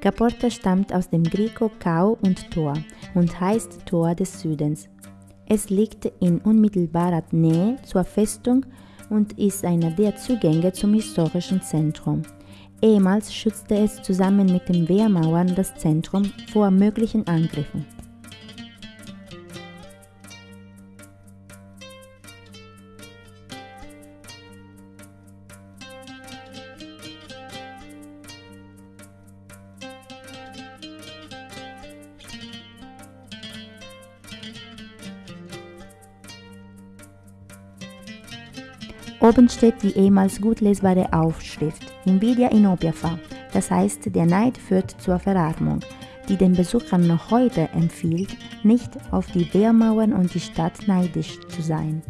Caporta stammt aus dem Grieco Kau und Tor und heißt Tor des Südens. Es liegt in unmittelbarer Nähe zur Festung und ist einer der Zugänge zum historischen Zentrum. Ehemals schützte es zusammen mit den Wehrmauern das Zentrum vor möglichen Angriffen. Oben steht die ehemals gut lesbare Aufschrift Invidia inopia fa, das heißt, der Neid führt zur Verarmung, die den Besuchern noch heute empfiehlt, nicht auf die Wehrmauern und die Stadt neidisch zu sein.